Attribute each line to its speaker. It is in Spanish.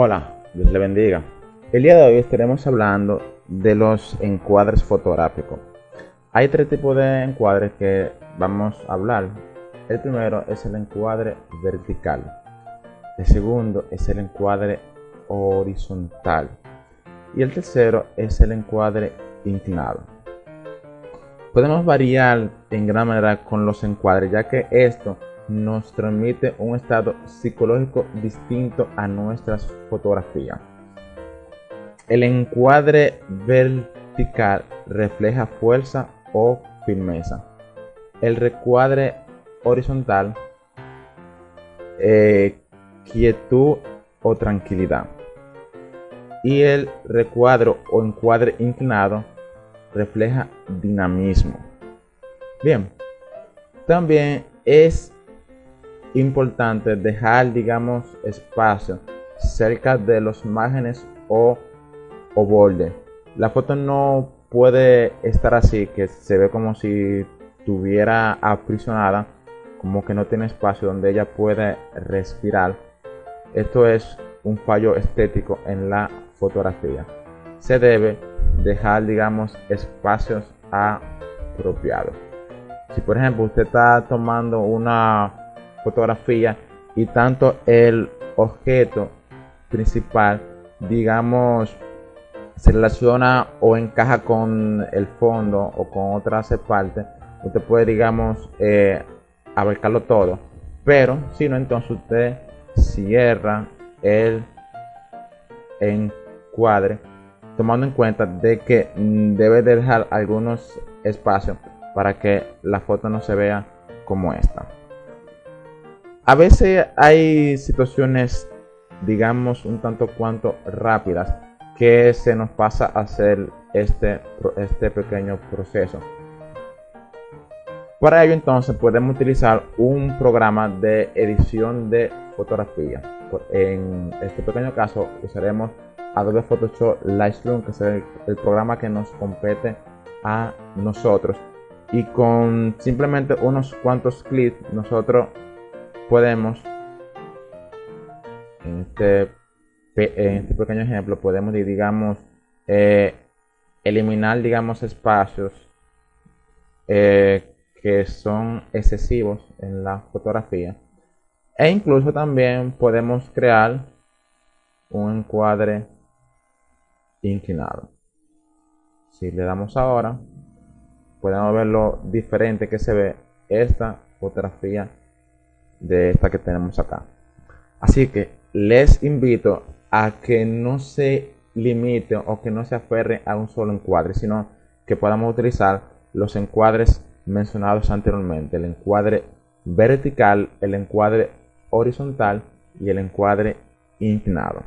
Speaker 1: Hola, Dios le bendiga. El día de hoy estaremos hablando de los encuadres fotográficos. Hay tres tipos de encuadres que vamos a hablar. El primero es el encuadre vertical. El segundo es el encuadre horizontal. Y el tercero es el encuadre inclinado. Podemos variar en gran manera con los encuadres, ya que esto nos transmite un estado psicológico distinto a nuestras fotografías. El encuadre vertical refleja fuerza o firmeza. El recuadre horizontal, eh, quietud o tranquilidad. Y el recuadro o encuadre inclinado refleja dinamismo. Bien, también es importante dejar, digamos, espacio cerca de los márgenes o, o borde. La foto no puede estar así, que se ve como si tuviera aprisionada, como que no tiene espacio donde ella puede respirar. Esto es un fallo estético en la fotografía. Se debe dejar, digamos, espacios apropiados. Si por ejemplo usted está tomando una fotografía y tanto el objeto principal, digamos, se relaciona o encaja con el fondo o con otras partes, usted puede, digamos, eh, abarcarlo todo. Pero si no, entonces usted cierra el encuadre, tomando en cuenta de que debe dejar algunos espacios para que la foto no se vea como esta. A veces hay situaciones, digamos, un tanto cuanto rápidas que se nos pasa a hacer este, este pequeño proceso. Para ello entonces podemos utilizar un programa de edición de fotografía. En este pequeño caso usaremos Adobe Photoshop Lightroom, que es el, el programa que nos compete a nosotros. Y con simplemente unos cuantos clics nosotros podemos, en este, en este pequeño ejemplo, podemos, digamos, eh, eliminar, digamos, espacios eh, que son excesivos en la fotografía. E incluso también podemos crear un encuadre inclinado. Si le damos ahora, podemos ver lo diferente que se ve esta fotografía de esta que tenemos acá. Así que les invito a que no se limite o que no se aferre a un solo encuadre, sino que podamos utilizar los encuadres mencionados anteriormente, el encuadre vertical, el encuadre horizontal y el encuadre inclinado.